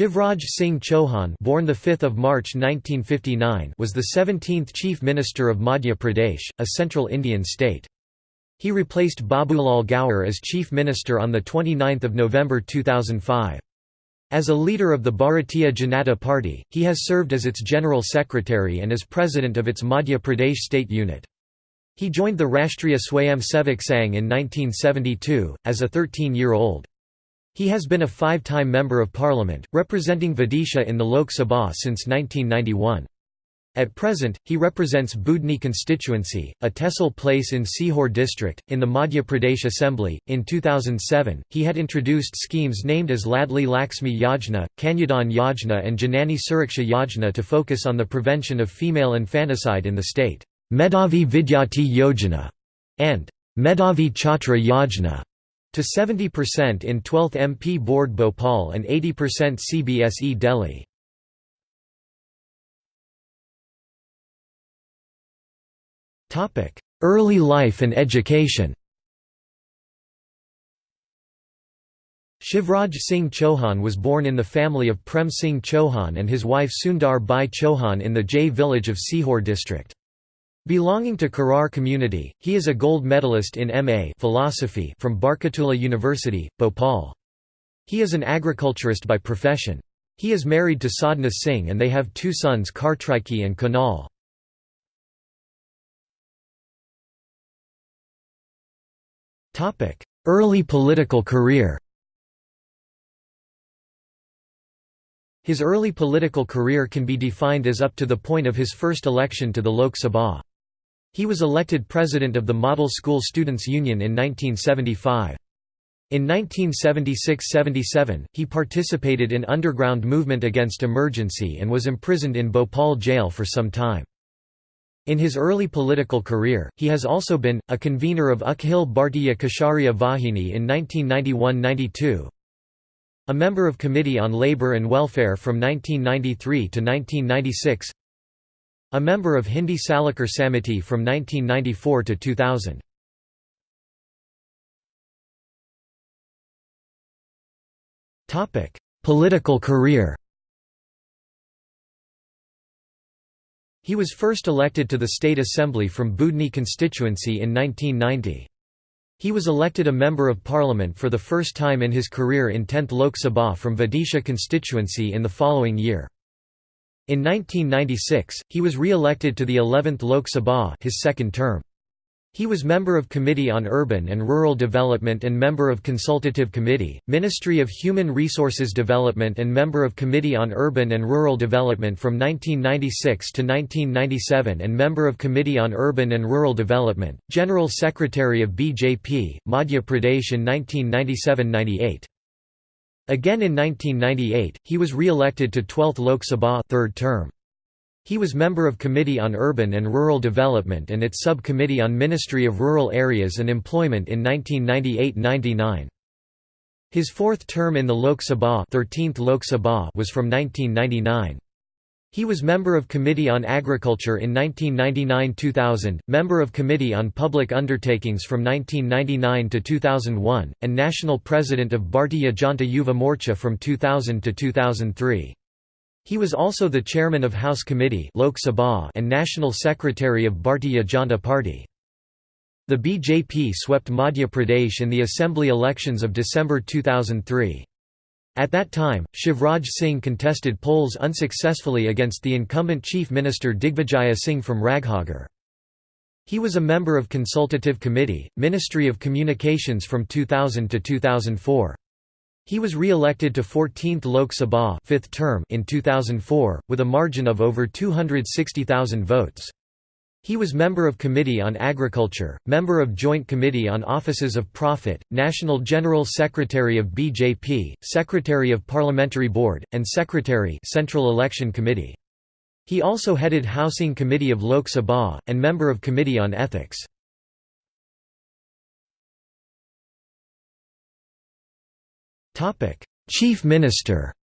Shivraj Singh Chauhan born the 5th of March 1959 was the 17th Chief Minister of Madhya Pradesh, a central Indian state. He replaced Babulal Gaur as Chief Minister on 29 November 2005. As a leader of the Bharatiya Janata Party, he has served as its General Secretary and as President of its Madhya Pradesh State Unit. He joined the Rashtriya Swayamsevak Sangh in 1972, as a 13-year-old. He has been a five-time Member of Parliament, representing Vidisha in the Lok Sabha since 1991. At present, he represents Budni constituency, a tehsil place in Sehore district, in the Madhya Pradesh Assembly. In 2007, he had introduced schemes named as Ladli Laxmi Yojana, Kanyadan Yojana, and Janani Suraksha Yojana to focus on the prevention of female infanticide in the state. Medhavi Vidyarthi Yojana and Medavi Chhatra Yojana to 70% in 12th MP Board Bhopal and 80% CBSE Delhi. Early life and education Shivraj Singh Chauhan was born in the family of Prem Singh Chauhan and his wife Sundar Bai Chauhan in the J village of Sehore district. Belonging to Kirar community, he is a gold medalist in MA philosophy from Barkatullah University, Bhopal. He is an agriculturist by profession. He is married to Sadhna Singh and they have two sons Kartikey and Kunal. Early political career His early political career can be defined as up to the point of his first election to the Lok Sabha. He was elected president of the Model School Students' Union in 1975. In 1976–77, he participated in underground movement against emergency and was imprisoned in Bhopal jail for some time. In his early political career, he has also been, a convener of Akhil Bhartiya Kesaria Vahini in 1991–92, a member of Committee on Labour and Welfare from 1993 to 1996, a member of Hindi Salahkar Samiti from 1994 to 2000. Topic: Political career. He was first elected to the State Assembly from Budni constituency in 1990. He was elected a Member of Parliament for the first time in his career in 10th Lok Sabha from Vidisha constituency in the following year. In 1996, he was re-elected to the 11th Lok Sabha his second term. He was member of Committee on Urban and Rural Development and member of Consultative Committee, Ministry of Human Resources Development and member of Committee on Urban and Rural Development from 1996 to 1997 and member of Committee on Urban and Rural Development, General Secretary of BJP, Madhya Pradesh in 1997–98. Again in 1998, he was re-elected to 12th Lok Sabha third term. He was member of Committee on Urban and Rural Development and its Sub-Committee on Ministry of Rural Areas and Employment in 1998–99. His fourth term in the Lok Sabha, 13th Lok Sabha was from 1999. He was member of Committee on Agriculture in 1999–2000, member of Committee on Public Undertakings from 1999 to 2001, and national president of Bhartiya Janta Yuva Morcha from 2000 to 2003. He was also the chairman of House Committee Lok Sabha and national secretary of Bhartiya Janta Party. The BJP swept Madhya Pradesh in the assembly elections of December 2003. At that time, Shivraj Singh contested polls unsuccessfully against the incumbent Chief Minister Digvijaya Singh from Raghogarh. He was a member of Consultative Committee, Ministry of Communications from 2000 to 2004. He was re-elected to 14th Lok Sabha fifth term in 2004, with a margin of over 260,000 votes. He was member of Committee on Agriculture, member of Joint Committee on Offices of Profit, National General Secretary of BJP, Secretary of Parliamentary Board, and Secretary Central Election Committee. He also headed Housing Committee of Lok Sabha, and member of Committee on Ethics. Chief Minister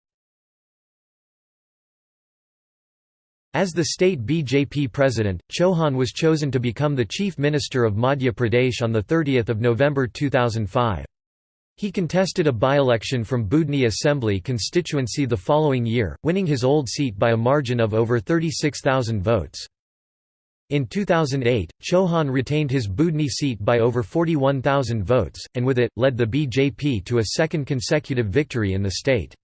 As the state BJP president, Chauhan was chosen to become the chief minister of Madhya Pradesh on 30 November 2005. He contested a by-election from Budni Assembly constituency the following year, winning his old seat by a margin of over 36,000 votes. In 2008, Chauhan retained his Budni seat by over 41,000 votes, and with it, led the BJP to a second consecutive victory in the state.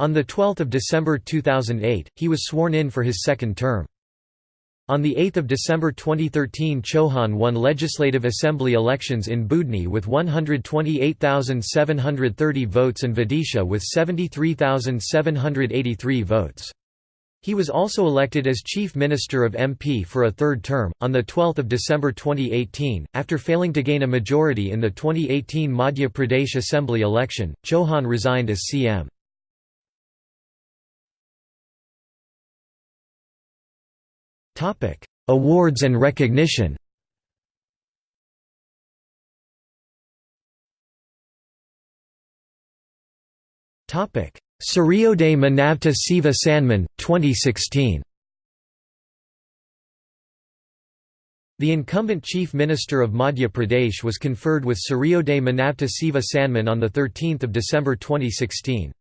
On 12 December 2008, he was sworn in for his second term. On 8 December 2013 Chauhan won Legislative Assembly elections in Budni with 128,730 votes and Vidisha with 73,783 votes. He was also elected as Chief Minister of MP for a third term. On 12 December 2018, after failing to gain a majority in the 2018 Madhya Pradesh Assembly election, Chauhan resigned as CM. Awards and recognition. Topic: Suryoday Manavta Seva Sanman, 2016 The incumbent Chief Minister of Madhya Pradesh was conferred with Suryoday Manavta Seva Sanman on 13 December 2016.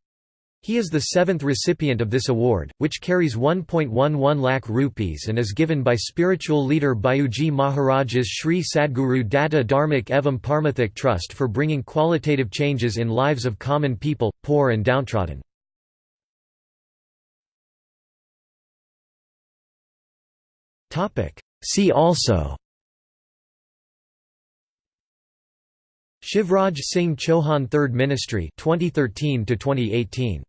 He is the seventh recipient of this award, which carries 1.11 lakh rupees and is given by spiritual leader Bhaiyyuji Maharaj's Sri Sadguru Datta Dharmic Evam Parmarthik Trust for bringing qualitative changes in lives of common people, poor and downtrodden. See also Shivraj Singh Chauhan Third Ministry 2013 to 2018